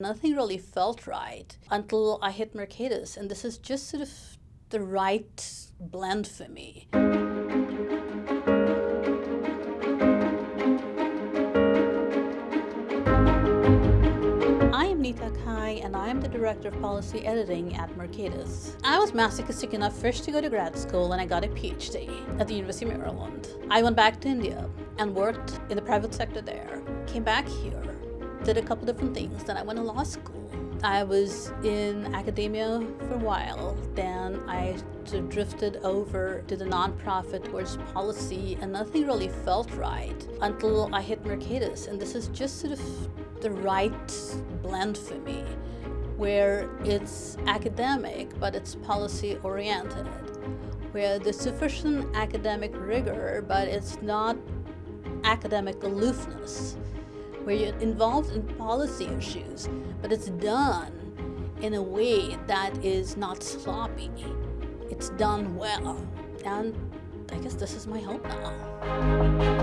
Nothing really felt right until I hit Mercatus, and this is just sort of the right blend for me. I am Nita Ghei, and I am the Director of Policy Editing at Mercatus. I was masochistic enough first to go to grad school, and I got a PhD at the University of Maryland. I went back to India and worked in the private sector there. Came back here did a couple different things. Then I went to law school. I was in academia for a while. Then I drifted over to the nonprofit towards policy, and nothing really felt right until I hit Mercatus. And this is just sort of the right blend for me, where it's academic, but it's policy oriented, where there's sufficient academic rigor, but it's not academic aloofness where you're involved in policy issues, but it's done in a way that is not sloppy. It's done well. And I guess this is my hope now.